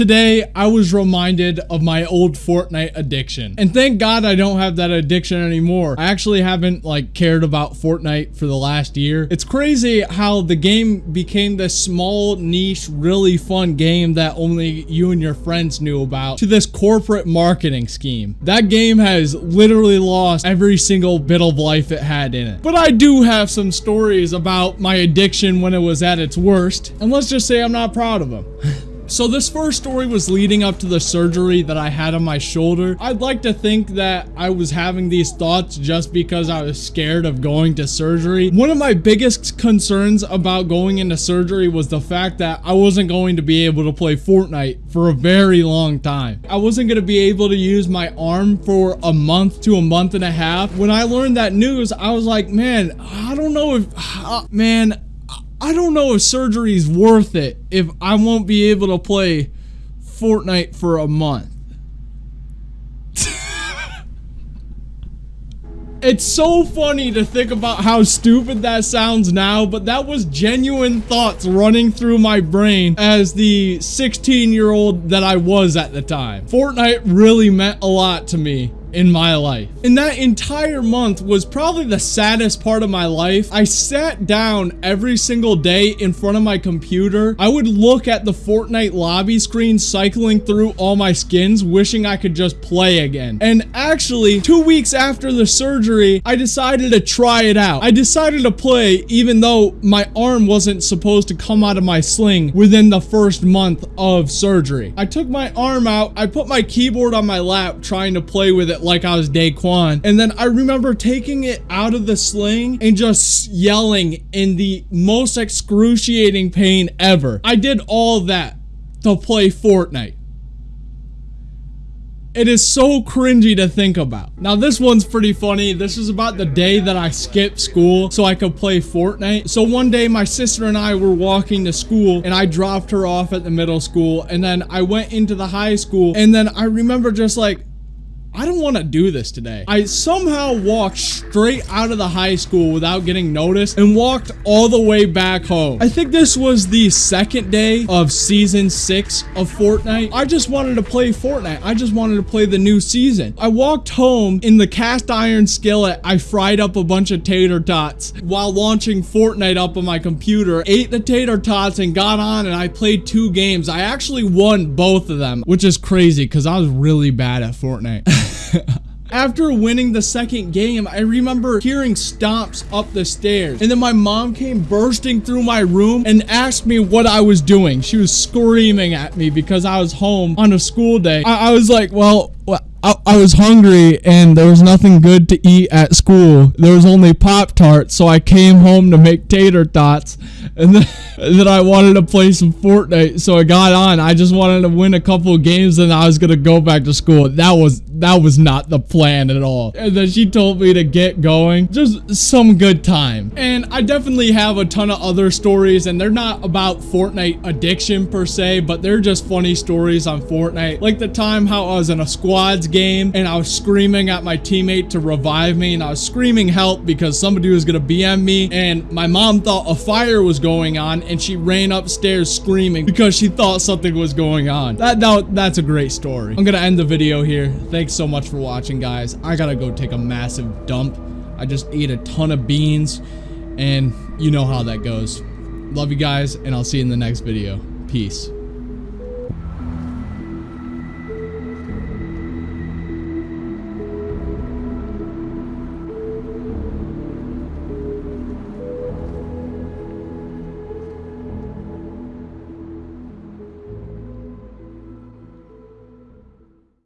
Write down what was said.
Today, I was reminded of my old Fortnite addiction. And thank God I don't have that addiction anymore. I actually haven't like cared about Fortnite for the last year. It's crazy how the game became this small, niche, really fun game that only you and your friends knew about to this corporate marketing scheme. That game has literally lost every single bit of life it had in it. But I do have some stories about my addiction when it was at its worst. And let's just say I'm not proud of them. So this first story was leading up to the surgery that I had on my shoulder. I'd like to think that I was having these thoughts just because I was scared of going to surgery. One of my biggest concerns about going into surgery was the fact that I wasn't going to be able to play Fortnite for a very long time. I wasn't going to be able to use my arm for a month to a month and a half. When I learned that news, I was like, man, I don't know if, uh, man, I don't know if surgery is worth it if I won't be able to play Fortnite for a month. It's so funny to think about how stupid that sounds now, but that was genuine thoughts running through my brain as the 16 year old that I was at the time. Fortnite really meant a lot to me in my life. And that entire month was probably the saddest part of my life. I sat down every single day in front of my computer. I would look at the Fortnite lobby screen cycling through all my skins, wishing I could just play again. And actually, two weeks after the surgery, I decided to try it out. I decided to play even though my arm wasn't supposed to come out of my sling within the first month of surgery. I took my arm out, I put my keyboard on my lap trying to play with it like I was Daequan. And then I remember taking it out of the sling and just yelling in the most excruciating pain ever. I did all that to play Fortnite. It is so cringy to think about. Now this one's pretty funny. This is about the day that I skipped school so I could play Fortnite. So one day my sister and I were walking to school and I dropped her off at the middle school and then I went into the high school and then I remember just like I don't want to do this today. I somehow walked straight out of the high school without getting noticed and walked all the way back home. I think this was the second day of season six of Fortnite. I just wanted to play Fortnite. I just wanted to play the new season. I walked home in the cast iron skillet. I fried up a bunch of tater tots while launching Fortnite up on my computer, ate the tater tots and got on and I played two games. I actually won both of them, which is crazy because I was really bad at Fortnite. After winning the second game, I remember hearing stomps up the stairs. And then my mom came bursting through my room and asked me what I was doing. She was screaming at me because I was home on a school day. I, I was like, well, I, I, was hungry and there was nothing good to eat at school. There was only Pop Tarts, so I came home to make tater tots. And then, and then I wanted to play some Fortnite, so I got on. I just wanted to win a couple games and I was gonna go back to school. That was that was not the plan at all. And then she told me to get going. Just some good time. And I definitely have a ton of other stories and they're not about Fortnite addiction per se, but they're just funny stories on Fortnite. Like the time how I was in a squads game and I was screaming at my teammate to revive me and I was screaming help because somebody was gonna BM me and my mom thought a fire was going on and she ran upstairs screaming because she thought something was going on. That, that That's a great story. I'm gonna end the video here. Thanks so much for watching guys. I gotta go take a massive dump. I just ate a ton of beans and you know how that goes. Love you guys and I'll see you in the next video. Peace.